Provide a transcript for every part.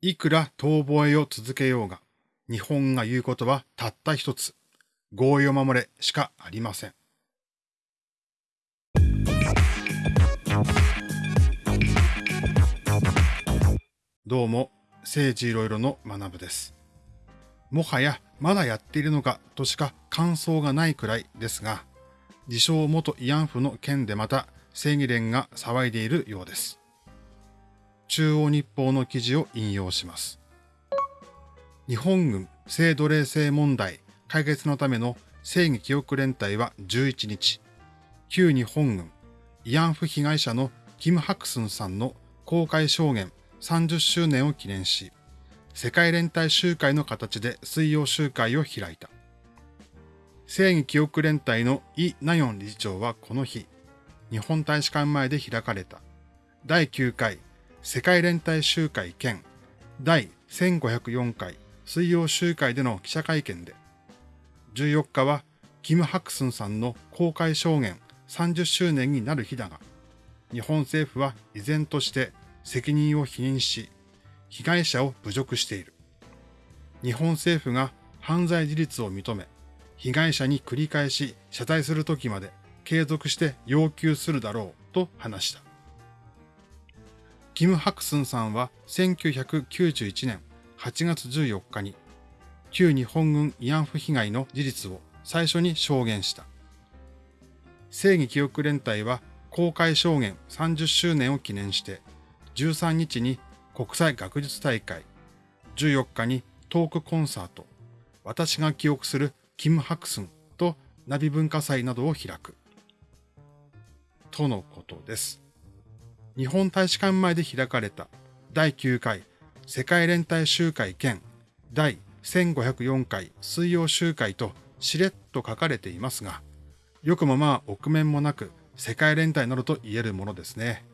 いくら遠吠えを続けようが、日本が言うことはたった一つ、合意を守れしかありません。どうも、政治いろいろの学部です。もはやまだやっているのかとしか感想がないくらいですが、自称元慰安婦の件でまた正義連が騒いでいるようです。中央日報の記事を引用します。日本軍性奴隷制問題解決のための正義記憶連隊は11日、旧日本軍慰安婦被害者のキム・ハクスンさんの公開証言30周年を記念し、世界連帯集会の形で水曜集会を開いた。正義記憶連隊のイ・ナヨン理事長はこの日、日本大使館前で開かれた第9回世界連帯集会兼第1504回水曜集会での記者会見で、14日はキム・ハクスンさんの公開証言30周年になる日だが、日本政府は依然として責任を否認し、被害者を侮辱している。日本政府が犯罪事実を認め、被害者に繰り返し謝罪するときまで継続して要求するだろうと話した。キム・ハクスンさんは1991年8月14日に旧日本軍慰安婦被害の事実を最初に証言した。正義記憶連隊は公開証言30周年を記念して13日に国際学術大会、14日にトークコンサート、私が記憶するキム・ハクスンとナビ文化祭などを開く。とのことです。日本大使館前で開かれた第9回世界連帯集会兼第1504回水曜集会としれっと書かれていますが、よくもまあ臆面もなく世界連帯などと言えるものですね。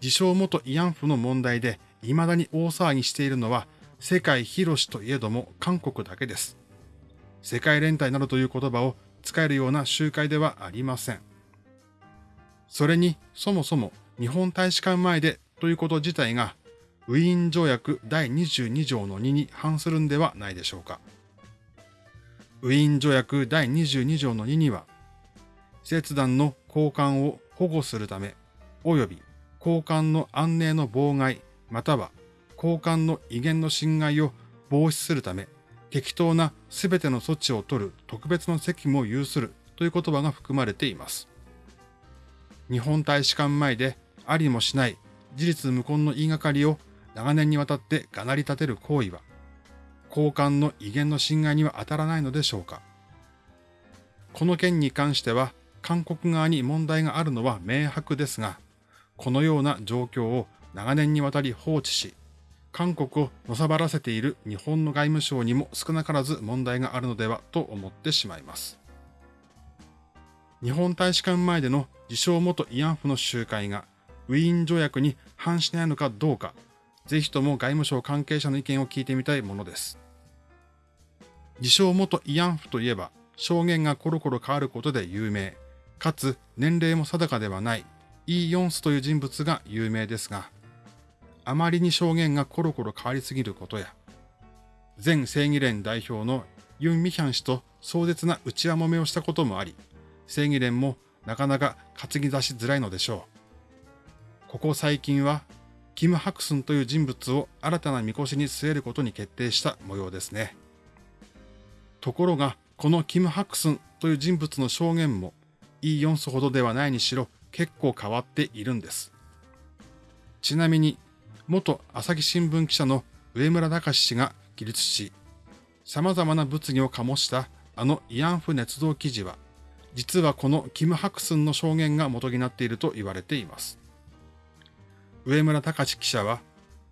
自称元慰安婦の問題で未だに大騒ぎしているのは世界広しといえども韓国だけです。世界連帯などという言葉を使えるような集会ではありません。それに、そもそも日本大使館前でということ自体が、ウィーン条約第22条の2に反するんではないでしょうか。ウィーン条約第22条の2には、切断の交換を保護するため、及び交換の安寧の妨害、または交換の威厳の侵害を防止するため、適当な全ての措置を取る特別の責務を有するという言葉が含まれています。日本大使館前でありもしない事実無根の言いがかりを長年にわたってがなり立てる行為は、交換の威厳の侵害には当たらないのでしょうか。この件に関しては、韓国側に問題があるのは明白ですが、このような状況を長年にわたり放置し、韓国をのさばらせている日本の外務省にも少なからず問題があるのではと思ってしまいます。日本大使館前での自称元慰安婦の集会がウィーン条約に反しないのかどうか、ぜひとも外務省関係者の意見を聞いてみたいものです。自称元慰安婦といえば、証言がコロコロ変わることで有名、かつ年齢も定かではないイー・ヨンスという人物が有名ですが、あまりに証言がコロコロ変わりすぎることや、前正義連代表のユン・ミヒャン氏と壮絶な内輪もめをしたこともあり、正義連もなかなか担ぎ出しづらいのでしょう。ここ最近は、キム・ハクスンという人物を新たなみこしに据えることに決定した模様ですね。ところが、このキム・ハクスンという人物の証言も、イ・ヨンスほどではないにしろ結構変わっているんです。ちなみに、元朝日新聞記者の上村隆氏が記述し、様々な物議を醸したあの慰安婦熱動記事は、実はこのキム・ハクスンの証言が元になっていると言われています。上村隆記者は、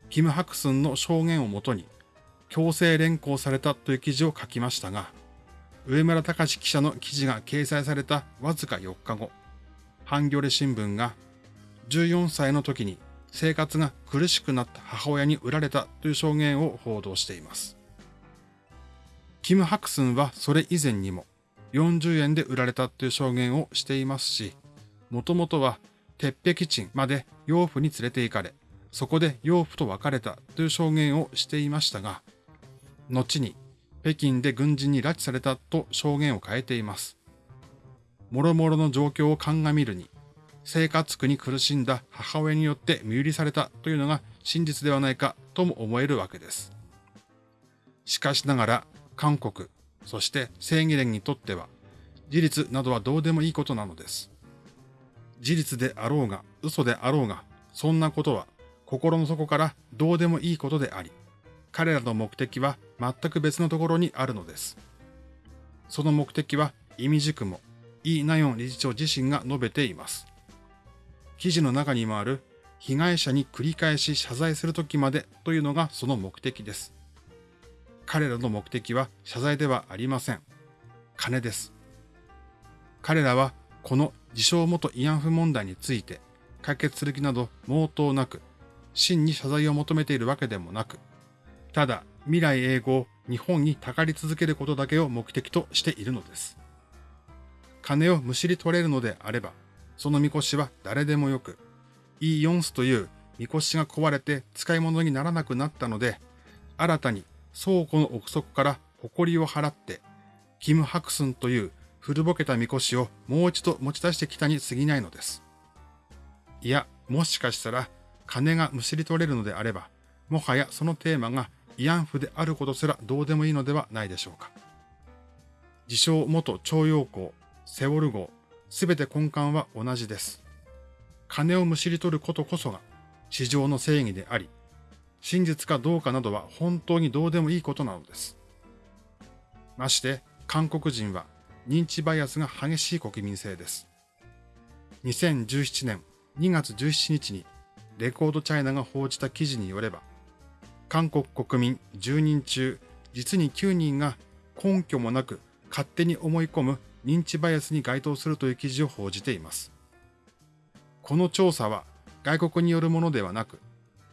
キム・ハクスンの証言をもとに、強制連行されたという記事を書きましたが、上村隆記者の記事が掲載されたわずか4日後、ハンギョレ新聞が14歳の時に生活が苦しくなった母親に売られたという証言を報道しています。キム・ハクスンはそれ以前にも40円で売られたという証言をしていますし、もともとは鉄壁賃まで養父に連れて行かれ、そこで養父と別れたという証言をしていましたが、後に北京で軍人に拉致されたと証言を変えています。諸々の状況を鑑みるに、生活苦に苦しんだ母親によって身売りされたというのが真実ではないかとも思えるわけです。しかしながら、韓国、そして正義連にとっては、事実などはどうでもいいことなのです。事実であろうが、嘘であろうが、そんなことは心の底からどうでもいいことであり、彼らの目的は全く別のところにあるのです。その目的は意味軸もイ・ナヨン理事長自身が述べています。記事の中にもある被害者に繰り返し謝罪するときまでというのがその目的です。彼らの目的は謝罪ではありません。金です。彼らはこの自称元慰安婦問題について解決する気など毛頭なく、真に謝罪を求めているわけでもなく、ただ未来永劫日本にたかり続けることだけを目的としているのです。金をむしり取れるのであれば、そのみこしは誰でもよく、イ・ヨンスというみこしが壊れて使い物にならなくなったので、新たに倉庫の奥底から誇りを払って、キム・ハクスンという古ぼけたみこしをもう一度持ち出してきたに過ぎないのです。いや、もしかしたら金がむしり取れるのであれば、もはやそのテーマが慰安婦であることすらどうでもいいのではないでしょうか。自称元徴用工、セオル号、すべて根幹は同じです。金をむしり取ることこそが市場の正義であり、真実かどうかなどは本当にどうでもいいことなのです。まして、韓国人は認知バイアスが激しい国民性です。2017年2月17日にレコードチャイナが報じた記事によれば、韓国国民10人中実に9人が根拠もなく勝手に思い込む認知バイアスに該当するという記事を報じています。この調査は外国によるものではなく、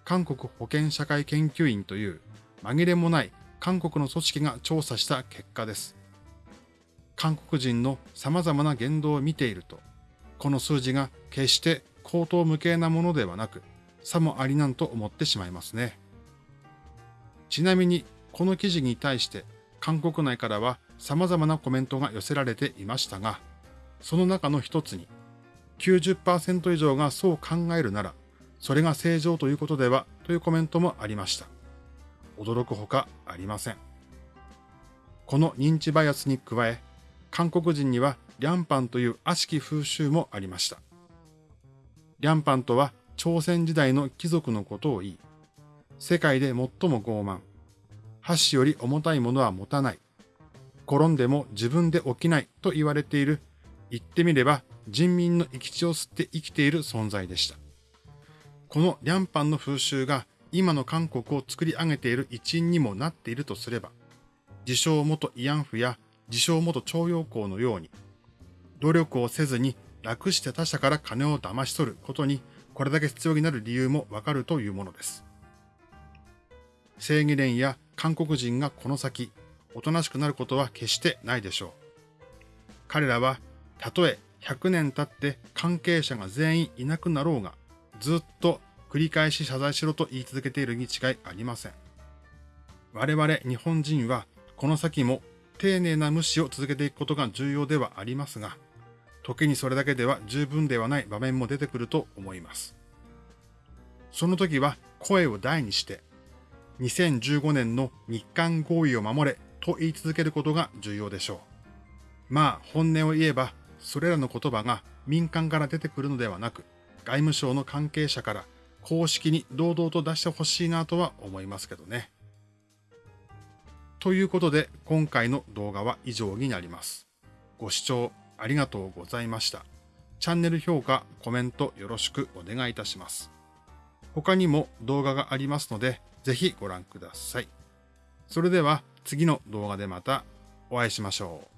韓国保健社会研究院という紛れもない韓国の組織が調査した結果です。韓国人の様々な言動を見ていると、この数字が決して口頭無形なものではなく、さもありなんと思ってしまいますね。ちなみに、この記事に対して韓国内からは様々なコメントが寄せられていましたが、その中の一つに、90%以上がそう考えるなら、それが正常ということではというコメントもありました。驚くほかありません。この認知バイアスに加え、韓国人にはリャンパンという悪しき風習もありました。リャンパンとは朝鮮時代の貴族のことを言い、世界で最も傲慢、箸より重たいものは持たない、転んでも自分で起きないと言われている、言ってみれば人民の生き血を吸って生きている存在でした。このリャンパンの風習が今の韓国を作り上げている一因にもなっているとすれば、自称元慰安婦や自称元徴用工のように、努力をせずに楽して他者から金を騙し取ることにこれだけ必要になる理由もわかるというものです。正義連や韓国人がこの先、おとなしくなることは決してないでしょう。彼らは、たとえ100年経って関係者が全員いなくなろうが、ずっと繰り返し謝罪しろと言い続けているに違いありません。我々日本人はこの先も丁寧な無視を続けていくことが重要ではありますが、時にそれだけでは十分ではない場面も出てくると思います。その時は声を大にして、2015年の日韓合意を守れと言い続けることが重要でしょう。まあ本音を言えば、それらの言葉が民間から出てくるのではなく、外務省の関係者から公式に堂々と出してほしいなとは思いますけどね。ということで、今回の動画は以上になります。ご視聴ありがとうございました。チャンネル評価、コメントよろしくお願いいたします。他にも動画がありますので、ぜひご覧ください。それでは次の動画でまたお会いしましょう。